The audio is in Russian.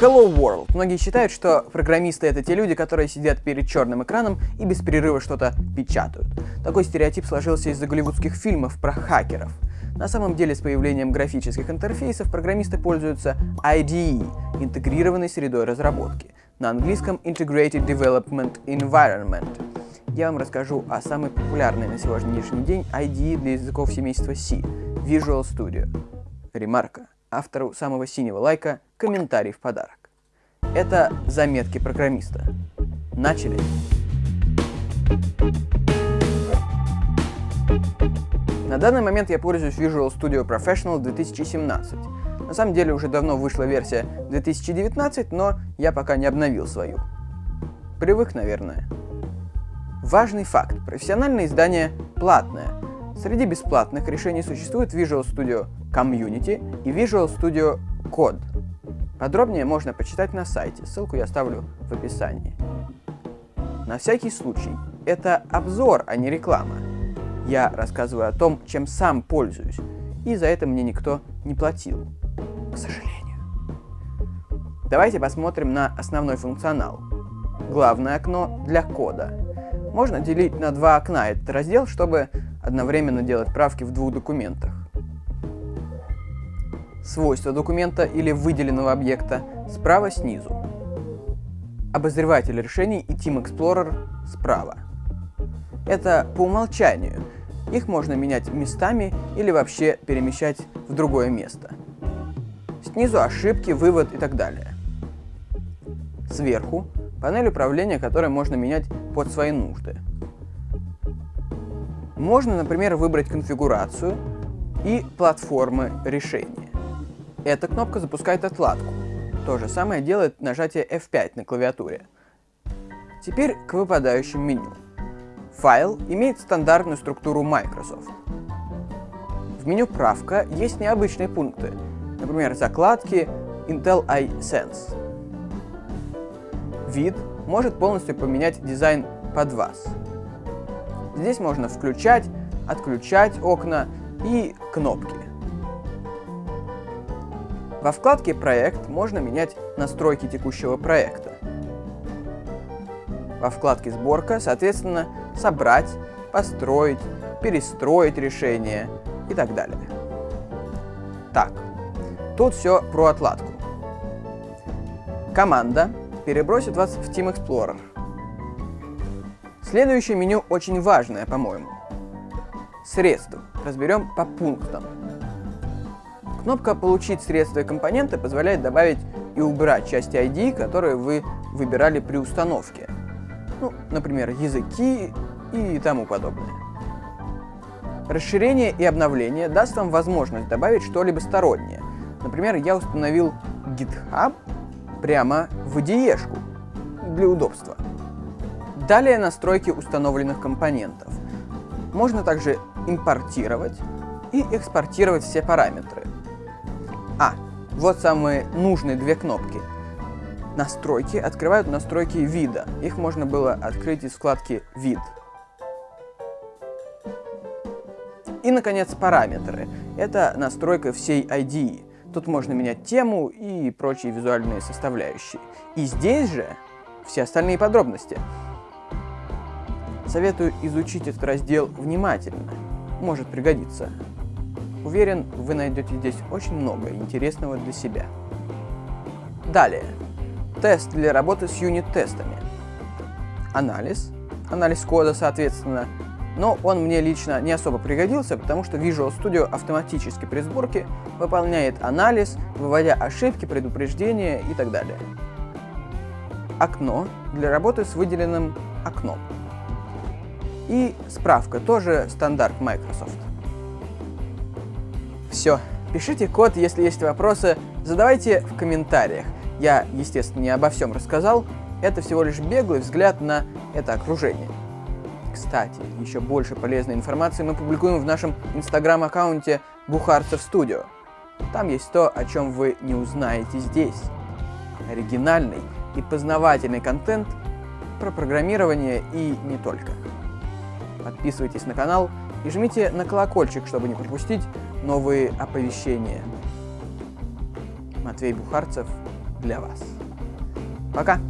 Hello World. Многие считают, что программисты это те люди, которые сидят перед черным экраном и без перерыва что-то печатают. Такой стереотип сложился из-за голливудских фильмов про хакеров. На самом деле, с появлением графических интерфейсов программисты пользуются IDE – интегрированной средой разработки, на английском Integrated Development Environment. Я вам расскажу о самой популярной на сегодняшний день IDE для языков семейства C – Visual Studio. Ремарка. Автору самого синего лайка комментарий в подарок. Это заметки программиста. Начали! На данный момент я пользуюсь Visual Studio Professional 2017. На самом деле уже давно вышла версия 2019, но я пока не обновил свою. Привык, наверное. Важный факт. Профессиональное издание платное. Среди бесплатных решений существует Visual Studio Community и Visual Studio Code. Подробнее можно почитать на сайте, ссылку я оставлю в описании. На всякий случай, это обзор, а не реклама. Я рассказываю о том, чем сам пользуюсь, и за это мне никто не платил, к сожалению. Давайте посмотрим на основной функционал. Главное окно для кода. Можно делить на два окна этот раздел, чтобы одновременно делать правки в двух документах свойства документа или выделенного объекта справа снизу. Обозреватель решений и Team Explorer справа. Это по умолчанию. Их можно менять местами или вообще перемещать в другое место. Снизу ошибки, вывод и так далее. Сверху панель управления, которую можно менять под свои нужды. Можно, например, выбрать конфигурацию и платформы решения. Эта кнопка запускает отладку. То же самое делает нажатие F5 на клавиатуре. Теперь к выпадающим меню. Файл имеет стандартную структуру Microsoft. В меню «Правка» есть необычные пункты, например, закладки Intel iSense. Вид может полностью поменять дизайн под вас. Здесь можно включать, отключать окна и кнопки. Во вкладке «Проект» можно менять настройки текущего проекта. Во вкладке «Сборка», соответственно, собрать, построить, перестроить решение и так далее. Так, тут все про отладку. Команда перебросит вас в Team Explorer. Следующее меню очень важное, по-моему. Средства. Разберем по пунктам. Кнопка «Получить средства и компоненты» позволяет добавить и убрать части ID, которые вы выбирали при установке. Ну, например, языки и тому подобное. Расширение и обновление даст вам возможность добавить что-либо стороннее. Например, я установил GitHub прямо в IDE для удобства. Далее настройки установленных компонентов. Можно также импортировать и экспортировать все параметры. А, вот самые нужные две кнопки. Настройки открывают настройки вида. Их можно было открыть из вкладки «Вид». И, наконец, параметры. Это настройка всей IDE. Тут можно менять тему и прочие визуальные составляющие. И здесь же все остальные подробности. Советую изучить этот раздел внимательно. Может пригодиться. Уверен, вы найдете здесь очень много интересного для себя. Далее. Тест для работы с юнит-тестами. Анализ. Анализ кода, соответственно. Но он мне лично не особо пригодился, потому что Visual Studio автоматически при сборке выполняет анализ, выводя ошибки, предупреждения и так далее. Окно для работы с выделенным окном. И справка, тоже стандарт Microsoft. Все. Пишите код, если есть вопросы, задавайте в комментариях. Я, естественно, не обо всем рассказал, это всего лишь беглый взгляд на это окружение. Кстати, еще больше полезной информации мы публикуем в нашем инстаграм-аккаунте Бухарцев Студио. Там есть то, о чем вы не узнаете здесь. Оригинальный и познавательный контент про программирование и не только. Подписывайтесь на канал и жмите на колокольчик, чтобы не пропустить новые оповещения. Матвей Бухарцев, для вас. Пока!